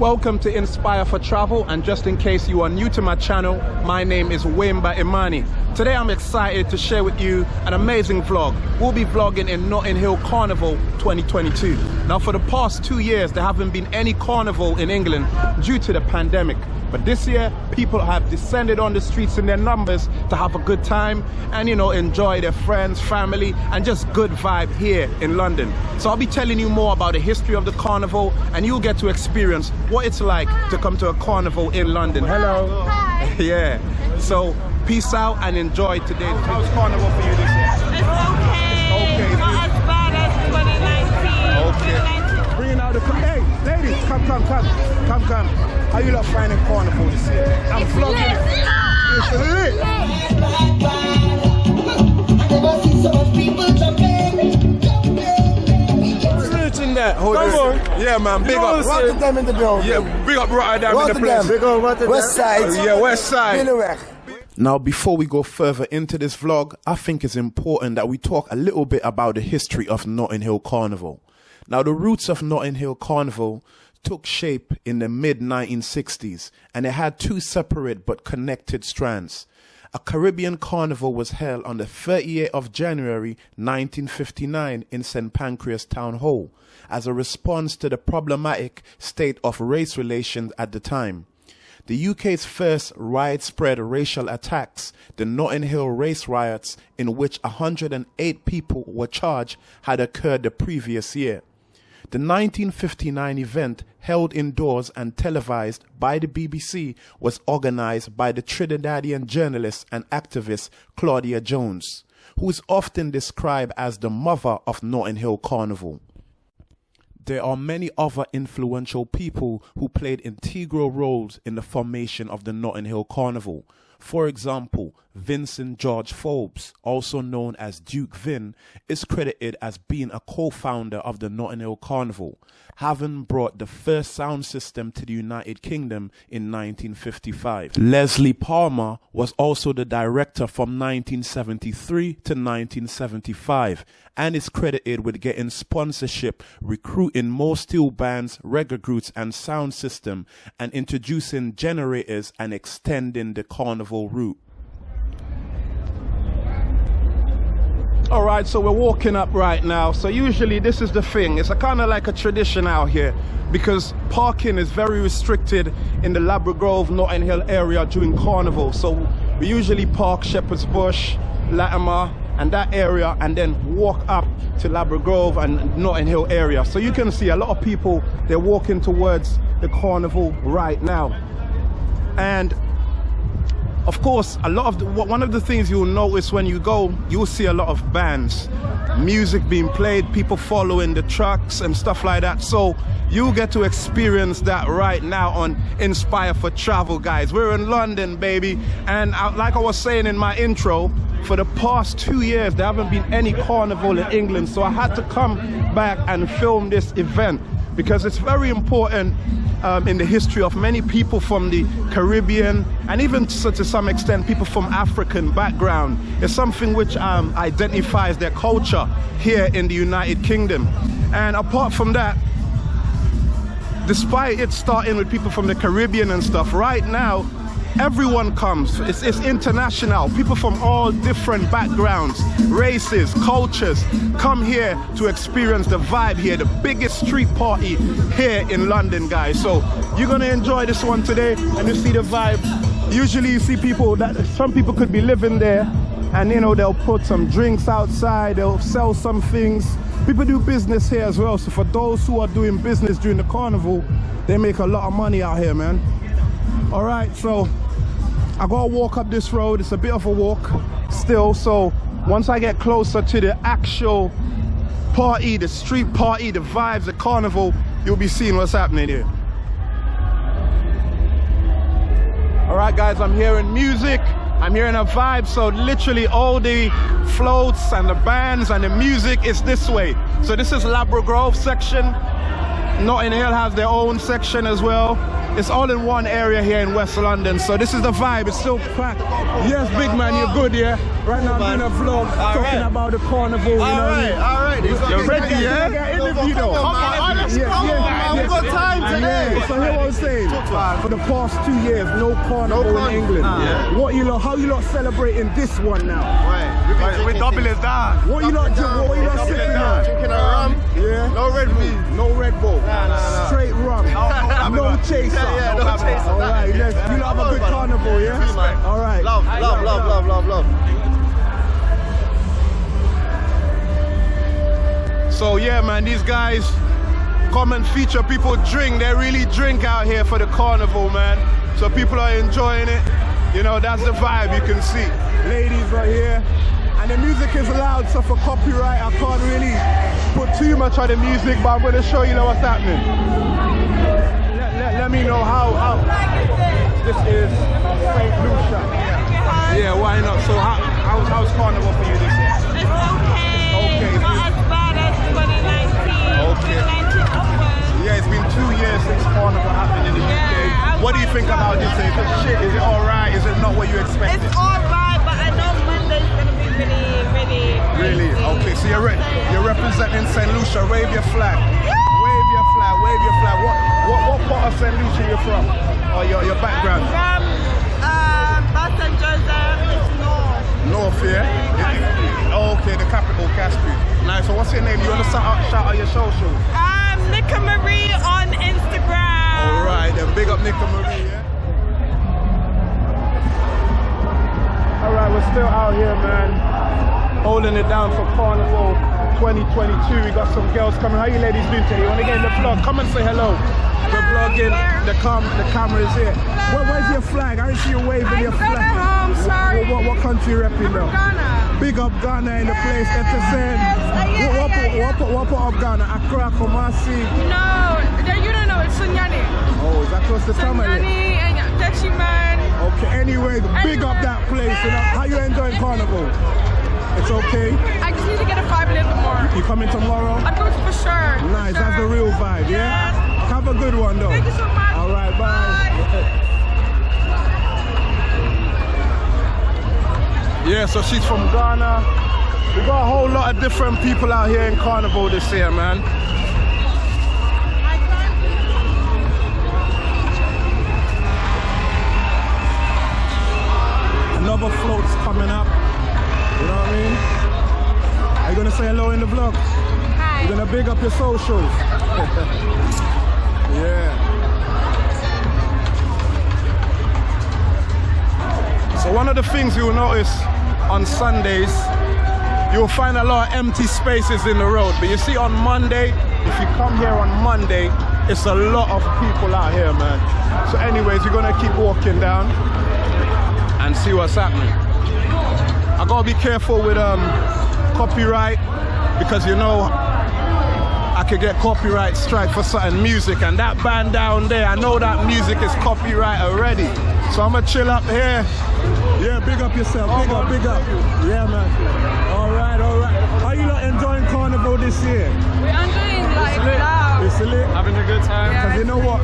Welcome to Inspire for Travel and just in case you are new to my channel, my name is Wimba Imani. Today I'm excited to share with you an amazing vlog. We'll be vlogging in Notting Hill Carnival 2022. Now for the past two years there haven't been any carnival in England due to the pandemic. But this year, people have descended on the streets in their numbers to have a good time and, you know, enjoy their friends, family, and just good vibe here in London. So I'll be telling you more about the history of the carnival and you'll get to experience what it's like to come to a carnival in London. Hello. Hi. yeah. So peace out and enjoy today's How's carnival for you this year? It's okay. Okay. Not as bad as 2019. Okay. 2019. Bringing out the hey ladies, come come come come come. How you lot finding carnival this year? I'm vlogging. It's lit. Snitching that. Hold Come on. on. Yeah man, big You know up. what I'm saying? Rotterdam in the building. Yeah, big up Rotterdam in the place. Big on Rotterdam. West Side. Yeah, West Side. Binnenweg. Now, before we go further into this vlog, I think it's important that we talk a little bit about the history of Notting Hill Carnival. Now, the roots of Notting Hill Carnival took shape in the mid 1960s and it had two separate but connected strands. A Caribbean carnival was held on the 30th of January 1959 in St. Pancras Town Hall as a response to the problematic state of race relations at the time. The UK's first widespread racial attacks, the Notting Hill race riots, in which 108 people were charged, had occurred the previous year. The 1959 event, held indoors and televised by the BBC, was organized by the Trinidadian journalist and activist Claudia Jones, who is often described as the mother of Notting Hill Carnival. There are many other influential people who played integral roles in the formation of the Notting Hill Carnival. For example, Vincent George Forbes, also known as Duke Vin, is credited as being a co-founder of the Notting Hill Carnival, having brought the first sound system to the United Kingdom in 1955. Leslie Palmer was also the director from 1973 to 1975 and is credited with getting sponsorship, recruiting more steel bands, reggae groups and sound system and introducing generators and extending the carnival route. All right, so we're walking up right now. So usually this is the thing. It's a kind of like a tradition out here because parking is very restricted in the Ladbroke Grove, Notting Hill area during carnival. So we usually park Shepherd's Bush, Latimer, and that area and then walk up to Ladbroke Grove and Notting Hill area. So you can see a lot of people, they're walking towards the carnival right now. And of course, a lot of the, one of the things you'll notice when you go, you'll see a lot of bands, music being played, people following the trucks and stuff like that. So you get to experience that right now on Inspire for Travel, guys. We're in London, baby, and I, like I was saying in my intro, for the past two years there haven't been any carnival in England, so I had to come back and film this event because it's very important um, in the history of many people from the Caribbean and even to, to some extent people from African background. It's something which um, identifies their culture here in the United Kingdom. And apart from that, despite it starting with people from the Caribbean and stuff, right now everyone comes. It's, it's, international. People from all different backgrounds, races, cultures come here to experience the vibe here, the biggest street party here in London, guys. So you're gonna enjoy this one today and you see the vibe. Usually you see people that some people could be living there and you know they'll put some drinks outside, they'll sell some things. People do business here as well. So for those who are doing business during the carnival, they make a lot of money out here, man. All right, so I gotta walk up this road. It's a bit of a walk still. So once I get closer to the actual party, the street party, the vibes, the carnival, you'll be seeing what's happening here. All right, guys, I'm hearing music. I'm hearing a vibe. So literally all the floats and the bands and the music is this way. So this is Ladbroke Grove section. Notting Hill has their own section as well. It's all in one area here in West London. So this is the vibe. It's still packed. Yes, big man, you're good, yeah? Right now I'm doing a vlog talking right. about the carnival, you know All I right, all right. You're ready, yeah? Come interview though. on, man. Yeah, Come on, yeah, man. yeah. We've got time today. Right, so here what I'm saying. For the past two years, no carnival No in carnival. England. Yeah. What you lot, how you lot celebrating this one now? Right. We double it down. What you lot, drink- what you lot sipping on? Drinking a rum. Yeah. No red meat. No Red Bull. Nah, nah, nah. Straight rum. No chaser. Yeah, yeah, no chaser. All right, you lot have a good carnival, yeah? All right. Love, love, love, love, love, love. So yeah, man, these guys come and feature. People drink. They really drink out here for the carnival, man. So people are enjoying it. You know, that's the vibe you can see. Ladies right here. And the music is loud, so for copyright, I can't really Put too much on the music, but I'm gonna show you know what's happening. Let, let, let me know how, how. This is St. Lucia. Yeah, why not? So how, how's, how's carnival for you this year? It's okay. Okay. Okay. 2019 onwards. Yeah, it's been two years since carnival happened in the Yeah, UK. What do you think about this? Is it shit? Is it alright? Is it not what you expected? It's alright, but I know Monday's gonna be really, really. Really? crazy. Okay, so you're re- you're representing St. Lucia. Wave your flag. Wave your flag. Wave your flag. What what what part of St. Lucia you're from? Or your your background? From um, Boston, St. Joseph, it's north. North, yeah. Oh, okay, the capital, Caspi. Nice. So what's your name? You want to shout out, shout out your social? Um, Nika Marie on Instagram. All right, then big up Nika Marie. Yeah? All right, we're still out here, man, holding it down for Carnival 2022. We got some girls coming. How you ladies doing today? You want to get in the vlog? Come and say hello. We're vlogging. The cam, the camera is here. Where, where's your flag? I see you waving your I'm flag. Home, sorry. What, what, what country you repping though? Ghana. Big up Ghana in the place. Yes, Etienne. yes, uh, yeah, what, what, yeah, part- yeah. what, part- what part of Ghana? Accra, Kumasi. No, you don't know. It's Sunyani. Oh, is that close to Tamale? Sunyani and Techiman. Okay, anyway, big up that place. You know, how you enjoying Carnival? It's okay. I just need to get a vibe a little bit more. You coming tomorrow? I'm going to for sure. for Nice, that's the sure. real vibe, yeah? Yes. Have a good one though. Thank you so much. All right, bye. Yeah, so she's from Ghana. We got a whole lot of different people out here in Carnival this year, man. Another float's coming up. You know what I mean? Are you gonna say hello in the vlog? Hi. You're gonna big up your socials. yeah. So one of the things you'll notice on Sundays, you'll find a lot of empty spaces in the road. But you see on Monday, if you come here on Monday, it's a lot of people out here, man. So anyways, we're gonna keep walking down and see what's happening. I gotta be careful with um, copyright because you know I could get copyright strike for certain music and that band down there, I know that music is copyright already. So I'ma chill up here. Yeah, big up yourself, big up, big up. Yeah, man. All right, all right. How you lot enjoying Carnival this year? We are doing like loud. It's lit. Having a good time. Because you know what?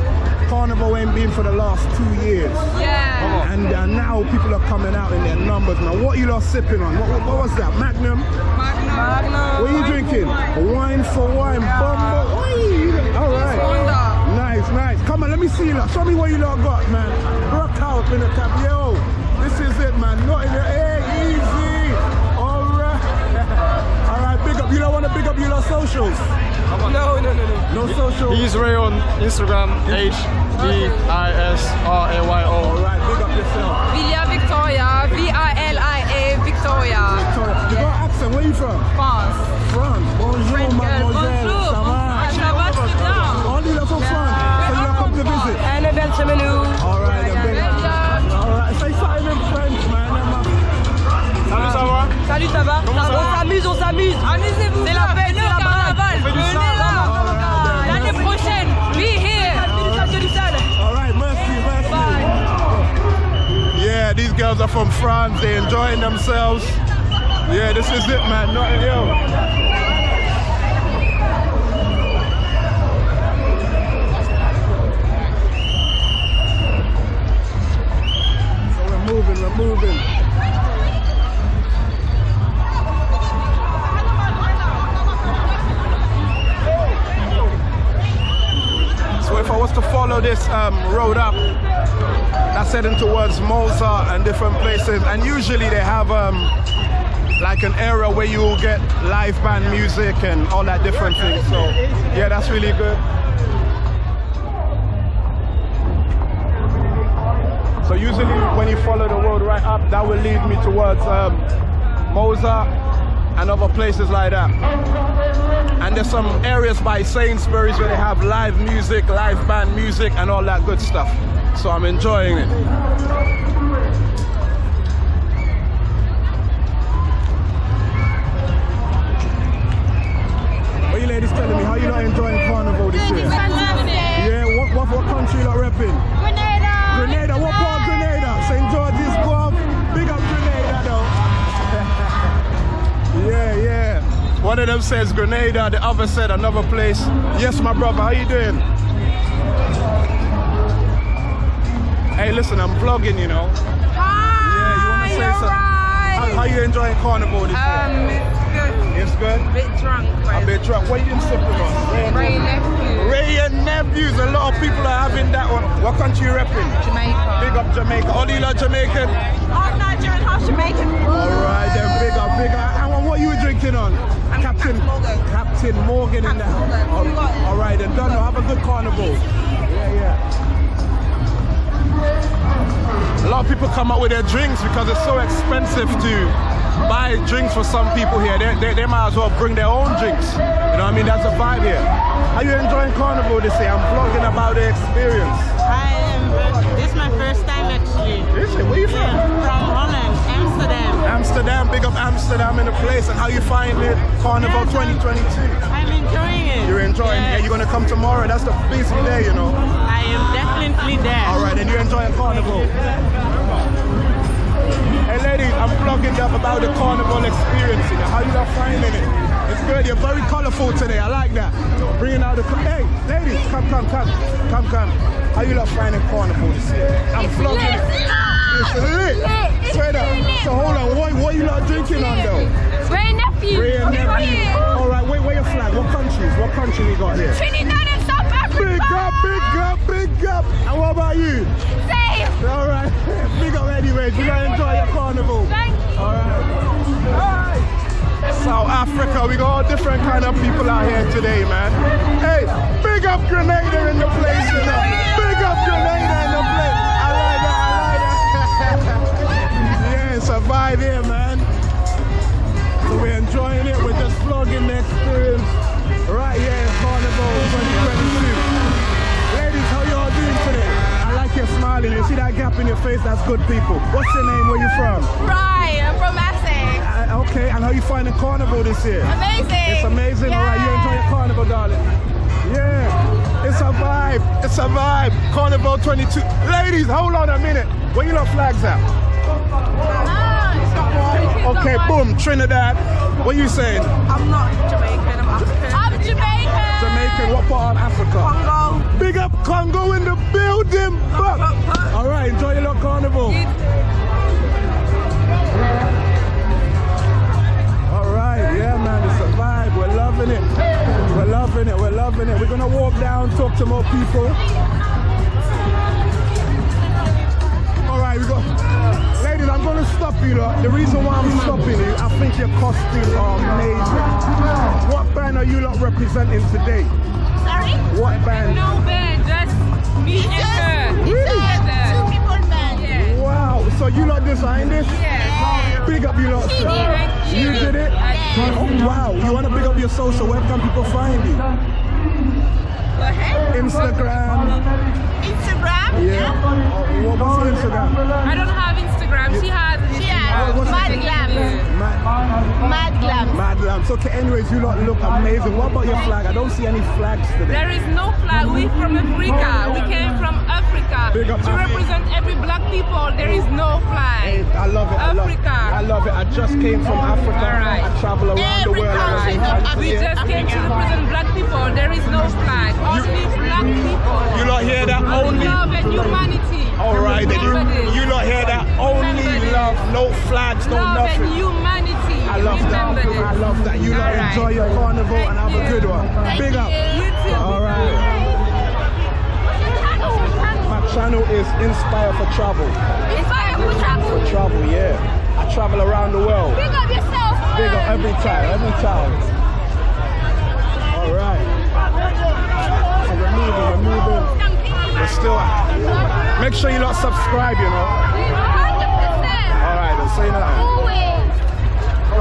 Carnival ain't been for the last two years. Yeah. And uh, now people are coming out in their numbers now. What you lot sipping on? What, what, what was that? Magnum? Magnum. What are you drinking? Wine for wine. Bumbo. Oi. All right. Nice, nice. Come on, let me see you lot. Show me what you lot got, man. Rock out in the cap. Yo, this is it, man. Not in the hey, easy. All right. All right, big up. You don't want to big up your lot socials? No, no, no, no. No social. He's Ray on Instagram, H D I S R A Y All O. big up yourself. Vilia Victoria. V-I-L-I-A Victoria. Victoria. You got accent. Where you from? France. France. Bonjour, French girl. mademoiselle. Bonjour. Ça va? Ça va très bien. All you lot from France. So you lot come to visit. Annabelle Chemelou. All right, Salut, ça va Comment ça On s'amuse, on s'amuse. Amusez-vous. C'est la fête, c'est la carnaval. fait du Venez sale. là. L'année prochaine. Be here. All right, merci, merci. Yeah, these girls are from France. They're enjoying themselves. Yeah, this is it, man. So we're moving, we're moving. This um, road up that's heading towards Mosa and different places. And usually they have um, like an area where you will get live band music and all that different things. So yeah, that's really good. So usually when you follow the road right up, that will lead me towards um, Mosa and other places like that. And there's some areas by Sainsbury's where they have live music, live band music and all that good stuff. So I'm enjoying it. What you ladies telling me? How you not enjoying Carnival this year? Yeah, what, what, what country you not repping? One of them says Grenada, the other said another place. Yes, my brother, how you doing? Hey, listen, I'm vlogging, you know. Hi, Yeah, you wanna say you're something? How, right. how you enjoying Carnival this Um, year? it's good. It's good? Bit drunk, Right? A bit drunk. What you been sipping on? Ray and Ray Nephews. nephew. Wray and Nephews. A lot of people are having that one. What country you repping? Jamaica. Big up Jamaica. All you lot Jamaican? Half Nigerian, half Jamaican. Alright then, big up, big up. And what you drinking on? Captain Morgan. Captain Morgan in Captain there. Morgan. All- Alright then, done. Have a good carnival. Yeah, yeah. A lot of people come up with their drinks because it's so expensive to buy drinks for some people here. They, they, they might as well bring their own drinks. You know what I mean? That's the vibe here. Are you enjoying carnival this year? I'm vlogging about the experience. I am. This is my first time actually. Is it? Where you from? Yeah, from Holland, Amsterdam. Amsterdam, big up Amsterdam in the place. And how you find it? Carnival Yes, 2022. I'm enjoying it. You're enjoying Yes. it. You're gonna come tomorrow. That's the busy day, you know. I am definitely there. All right, and you're enjoying carnival. Hey, ladies, I'm vlogging up about the carnival experience. You know, how you are finding it? It's good. You're very colorful today. I like that. Bringing out the. Hey, ladies, come, come, come, come, come. How you lot finding carnival this year? I'm vlogging. It's lit. Lit. Straight up. It's lit. So hold on. What, what you lot drinking on though? Wray nephew. Wray nephew. All right, wait, where your flag? What countries? What country we got here? Trinidad and South Africa. Big up, big up, big up. And what about you? Same. All right, big up anyways. You gotta enjoy your carnival. Thank you. All right. We got all different kind of people out here today, man. Hey, big up Grenada in the place, you know. Big up Grenada in the place. I like that, I like that. yeah, it's a vibe here, man. So we're enjoying it. We're just vlogging the experience right here in Carnival 2022. Ladies, how you all doing today? I like your smiling. You see that gap in your face? That's good people. What's your name? Where you from? Right, I'm from Essex. Okay, and how you finding Carnival this year? Amazing. It's amazing. All right, you enjoy your Carnival, darling? Yeah, it's a vibe. It's a vibe. Carnival 22. Ladies, hold on a minute. Where you lot flags at? Okay, boom, Trinidad. What are you saying? I'm not Jamaican, I'm African. I'm Jamaican. Jamaican, what part of Africa? Congo. Big up Congo in the building. Loving it. We're loving it. We're gonna walk down, talk to more people. All right, we. Ladies, I'm gonna stop you. Lot. The reason why I'm stopping you, I think your costumes are amazing. What band are you lot representing today? Sorry? What band? No band, just me and her. Really? Two people band. Yeah. Wow, so you lot designed this? Yeah. Big up you lot, She did. She You did it? Oh, wow, you want to big up your social, where can people find you? Instagram. Instagram? Yeah. Oh, what- what's Instagram? I don't have Instagram. Has. She has. Mad? Glam. Mad, Mad Glam. Mad Lamb. So, okay, anyways, you lot look amazing. What about your flag? I don't see any flags today. There is no flag. We from Africa. We came from Africa. Big up to Africa. represent every black people, there is no Hey, flag. I love it. I love. Africa. I love it. I just came from Africa. All right. I travel around the world. I was in country We just came to represent black people. There is no flag. Only black people. You lot hear that? Only. Love and humanity. All right, you, you lot hear that? Only love, no flags, no Love nothing. and humanity. I love that. Remember this. I love that. You lot right. enjoy your carnival and have a good you. one. Big up. You too. All right. Inspire for Travel. Inspire for travel. For Travel, yeah. I travel around the world. Big up yourself. Big up every time, every time. All right. So we're moving, we're moving. We're still. Make sure you not subscribe, you know. 100%. All right, then say nothing. Always.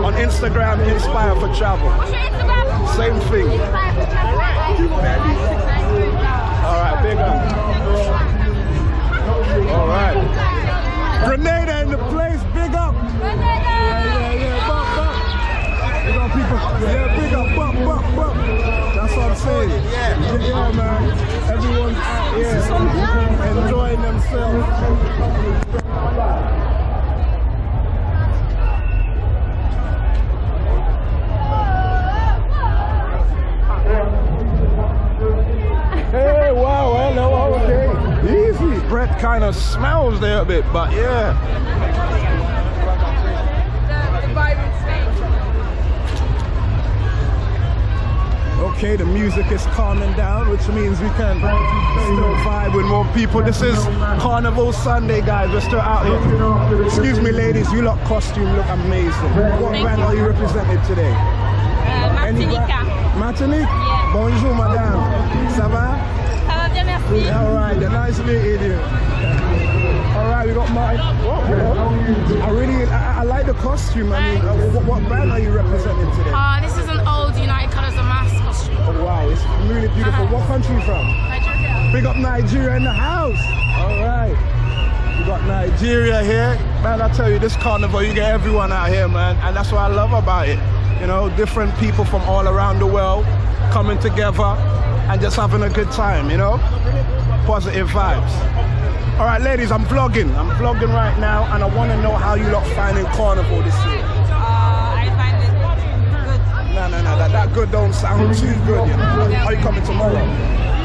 On Instagram, Inspire for Travel. Same thing. Inspire for travel. All right, big up. All right. Grenada in the place, big up. Yeah, yeah, bump, bump. Big up people. Yeah, big up, bump, bump, bump. That's what I'm saying. Yeah, yeah, man. Everyone's out here enjoying themselves. Hey, wow, hello, okay. Easy. Bread kind of smells there a bit, but yeah. The, the. Okay, the music is calming down, which means we can still vibe with more people. This is Carnival Sunday, guys. We're still out here. Excuse me, ladies. You lot costume look amazing. What Thank band you. are you representing today? Uh, Any Martinica. Martinique? Yeah. Bonjour, madame. Ça va? Ça va bien, merci. All right, then nice meeting you. All right, we got. Whoa, whoa. I really, I, I like the costume. I mean, uh, what, what band are you representing today? Uh, this is an old United Colours of Mass costume. Oh, wow, it's really beautiful. What country you from? Nigeria. Big up Nigeria in the house. All right. We got Nigeria here. Man, I tell you, this carnival, you get everyone out here, man. And that's what I love about it. You know, different people from all around the world coming together and just having a good time, you know? Positive vibes. All right, ladies, I'm vlogging. I'm vlogging right now, and I want to know how you lot finding carnival this year. Uh, I find it good. No, no, no, that, that good don't sound too good, you know? Are you coming tomorrow?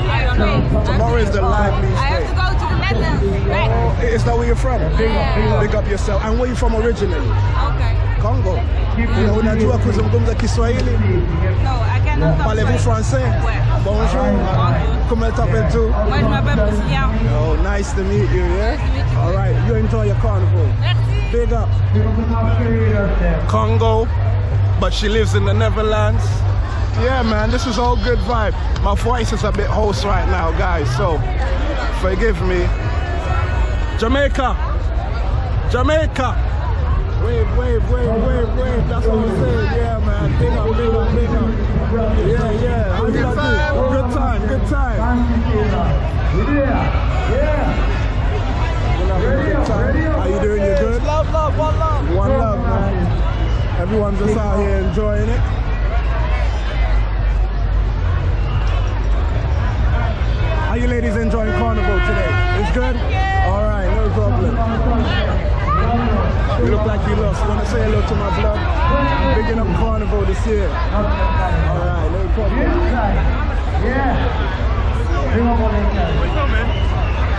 I don't know. Tomorrow is the liveliest I have to go to the Netherlands. Right. Oh, is that where you're from? Big up, Yeah. big up yourself. And where you from originally? Okay. Congo. Una- Unajua kuzungumza Kiswahili? No, I cannot talk Parlez-vous français? Ouais. Bonjour. Comment t'appelles-tu? Moi, je m'appelle Priscilla. Oh, nice to meet you, yeah? Nice to meet you. All right, you enjoy your carnival. Merci. Big up. Congo, but she lives in the Netherlands. Yeah, man, this is all good vibe. My voice is a bit hoarse right now, guys, so forgive me. Jamaica, Jamaica. Wave, wave, wave, wave, wave. That's what I'm saying. Yeah, man. Big up, big up, big up. Yeah, yeah. How you like it? Good time, good time. We're having a good time. How you doing? You good? Love, love, one love. One love, man. Everyone's just out here enjoying it. How you ladies enjoying Carnival today? It's good? You look like you lost. Want to say hello to my vlog? I'm bigging up Carnival this year. All right, no problem.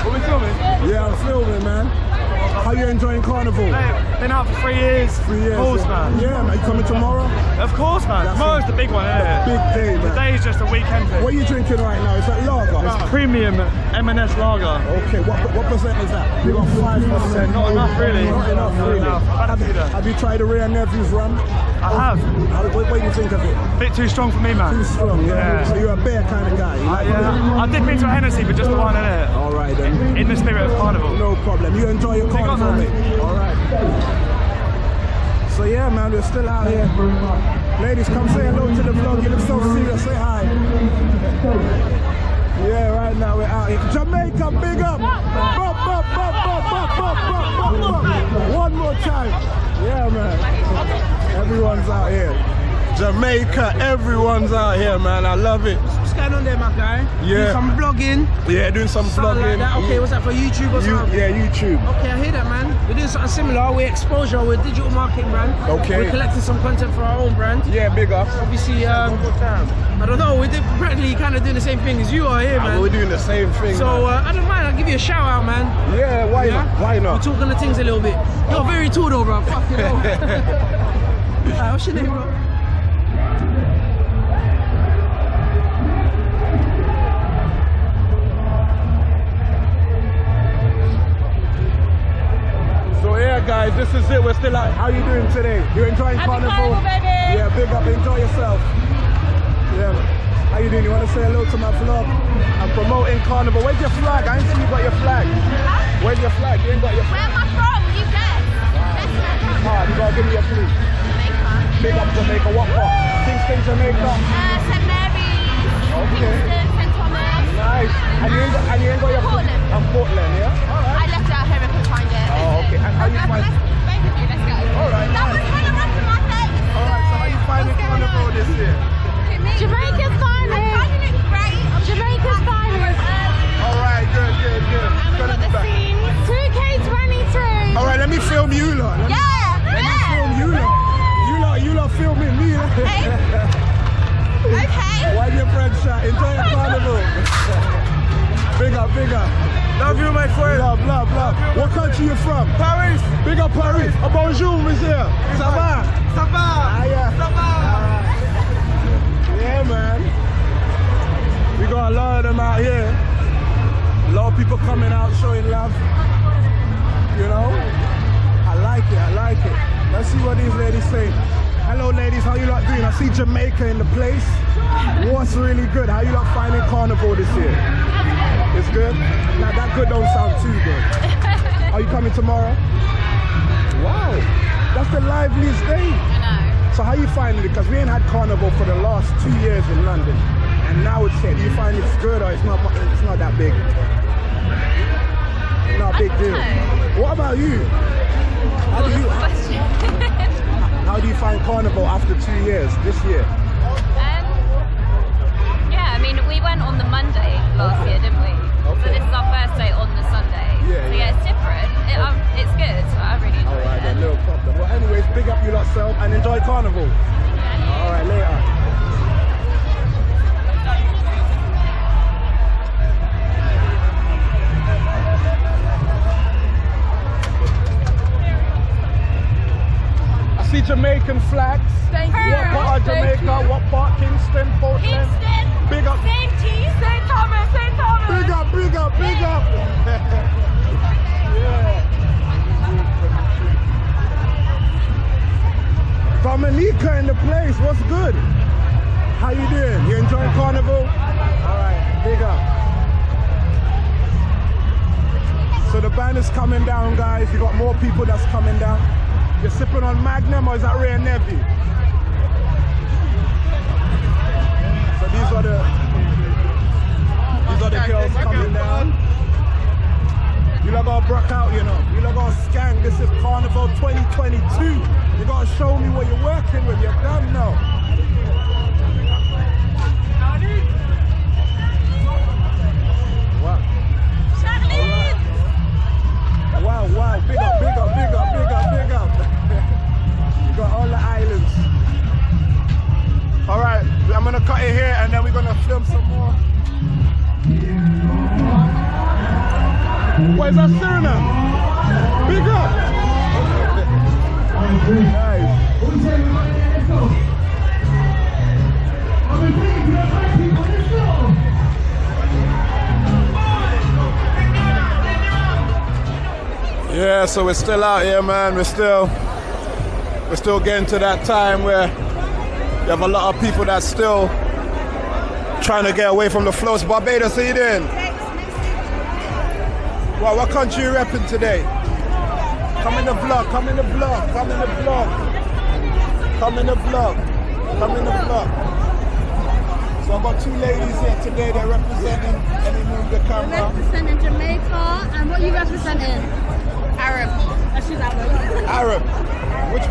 What we filming? Yeah, I'm filming, man. How you enjoying Carnival? Mate, been out for three years. Three years. Of course, man. Yeah, man. You coming tomorrow? Of course, man. That's Tomorrow's a the big one, isn't it? Big day, man. Today's just a weekend thing. What are you drinking right now? Is that lager? It's premium M&S lager. Okay, what, what percent is that? You got five percent. Not enough, really. Not enough, Not really. enough. Have, that. have you tried the Rare Nephew's rum? I have. How, what, what do you think of it? A Bit too strong for me, man. Too strong, yeah. Yeah. So you're a Yeah. I dip into a Hennessy, but just the one in it. All right then. In the spirit of carnival. No problem. You enjoy your carnival, mate. All right. So yeah, man, we're still out here. Ladies, come say hello to the vlog. You look so serious. Say hi. Yeah, right now we're out here. Jamaica, big up. Bop, bop, bop, bop, bop, bop, bop, bop, bop. One more time. Yeah, man. Everyone's out here. Jamaica, everyone's out here, man. I love it. Going on there, my guy? Yeah. Do some vlogging. Yeah, doing some vlogging. like that. Okay, what's that for YouTube or You, something? yeah, YouTube. Okay, I hear that, man. We're doing something similar. We're exposure. We're digital marketing brand. Okay. We're collecting some content for our own brand. Yeah, big up. Obviously, um, I don't know. We're practically kind of doing the same thing as you are here, Ah, We're doing the same thing. So uh, I don't mind. I'll give you a shout out, man. man. yeah, why Yeah? not? Why not? We're talking the things a little bit. You're very tall though, bro. Fucking hell. What's your name, bro? Guys, this is it. We're still out. How you doing today? You enjoying Happy carnival? Carnival, baby. Yeah, big up. Enjoy yourself. Yeah. How you doing? You want to say hello to my vlog? I'm promoting carnival. Where's your flag? I ain't see you got your flag. Where's your flag? You ain't got your Where am I from? You guess. Guess where I'm from. Ah, you gotta give me a clue. Jamaica. Big up Jamaica. What part? Kingston, Jamaica. Uh, St. Mary's. Okay. Kingston, St. Thomas. Nice. And you ain't got, and you ain't got your Portland. I'm Portland, yeah. All right. I left it out here. I couldn't find it. Oh, okay. And how you find? All right. That was nice. kind of rough in my face. All right. So how you finding carnival this year? Jamaica's finest. I'm finding it great. Jamaica's finest. All right. Good. Good. Country you from? Paris. Big up Paris. Oh, bonjour, monsieur. Ça va? Ça va. Ah, yeah. Ça va. Yeah, man. We got a lot of them out here. A lot of people coming out showing love. You know? I like it, I like it. Let's see what these ladies say. Hello ladies, how you lot doing? I see Jamaica in the place. What's really good? How you lot finding carnival this year? It's good? Now that good don't sound too good. Are you coming tomorrow? Wow, that's the liveliest day. So how you finding it? Because we ain't had carnival for the last two years in London. And now it's here. Do you find it's good or it's not it's not that big? Not a big deal. What about you? How do you how do you find carnival after two years this year? Um, yeah, I mean, we went on the Monday last year, didn't we? So this is our first day on the Sunday. Yeah, so yeah. yeah, it's different. It, um, it's good. I really enjoy Alright it. then, no problem. Well anyways, big up you lot self and enjoy carnival. Alright, later. I see Jamaican flags. Thank you. What part of Jamaica? What part? Kingston, Portland? Kingston. Big up. St. Thomas. St. Thomas. Big up, big up, big up. Dominica in the place. What's good? How you doing? You enjoying carnival? All right, big up. So the band is coming down, guys. You got more people that's coming down. You're sipping on Magnum or is that Rare Navy? So these are the these are the girls coming down. You lot gotta brock out, you know. You lot gotta scan. This is Carnival 2022. You gotta show me what you're working with. You're done now. Wow. Wow, wow. Big up, big up, big up, big up, big up. you got all the islands. All right, I'm gonna cut it here and then we're gonna film some more. What is that Suriname? Big up. Yeah, so we're still out here, man. We're still, we're still getting to that time where you have a lot of people that's still trying to get away from the flows. Barbados, how you doing? Well, what country you repping today? Come in the vlog, come in the vlog, come in the vlog. Come in the vlog, come in the vlog. So I've got two ladies here today, they're representing, let me move the We're camera. representing Jamaica, and what are you representing? Arab. Oh, she's Arab. Arab. Which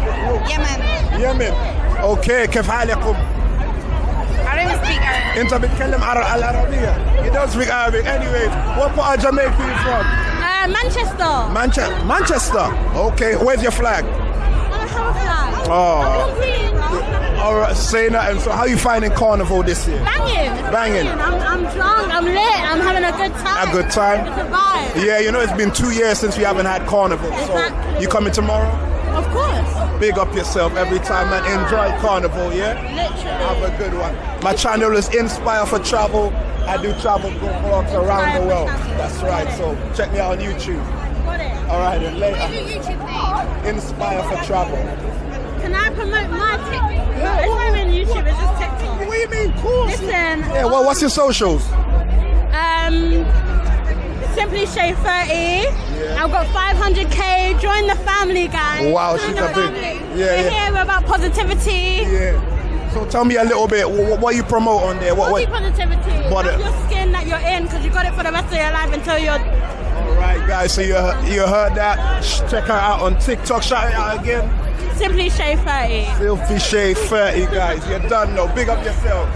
Yemen. Yemen. اوكي كيف حالكم؟ I don't even speak Arabic. انت بتتكلم عر- العربية. He does speak Arabic. Anyway, what part of Jamaica are you from? Uh, Manchester. Manchester. Manchester. Okay, where's your flag? I have a flag. Oh. Green. All right, say nothing. So how you finding Carnival this year? Banging. Banging. I'm, I'm drunk. I'm lit. I'm having a good time. A good time? It's a vibe. Yeah, you know it's been two years since we haven't had Carnival. So you coming tomorrow? Of course. Big up yourself every time and enjoy Carnival, yeah? Literally. Have a good one. My channel is Inspire for Travel. I do travel vlogs around the world. That's right. So check me out on YouTube. got it. All right, then later. What's your YouTube name? Inspire for travel. Can I promote my TikTok? No, it's not even YouTube, it's just TikTok. What do you mean, cool? Listen. Yeah, well, what's your socials? Um, Simply Shay 30. I've got 500k. Join the family, guys. Wow, Join she's the a big- yeah, We're yeah. here. We're about positivity. Yeah. So tell me a little bit. What, what you promote on there? What? What positivity. Body- Love your skin that you're in because you got it for the rest of your life until you're. all right, guys. So you you heard that? Check her out on TikTok. Shout it out again. Simply Shay 30. Filthy Shade 30, guys. You're done now. Big up yourself.